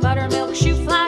buttermilk shoe fly.